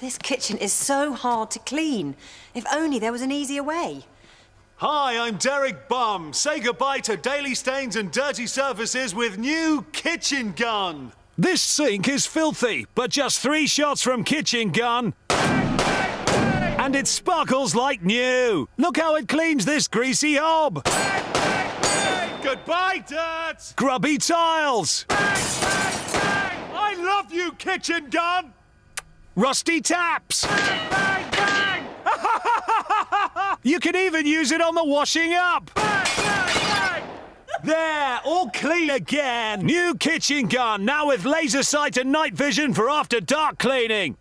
This kitchen is so hard to clean. If only there was an easier way. Hi, I'm Derek Bum. Say goodbye to daily stains and dirty surfaces with new Kitchen Gun. This sink is filthy, but just three shots from Kitchen Gun. And it sparkles like new. Look how it cleans this greasy hob. Goodbye, dirt! Grubby tiles. I love you, Kitchen Gun! Rusty taps. Bang, bang! You can even use it on the washing up. There, all clean again. New kitchen gun, now with laser sight and night vision for after dark cleaning.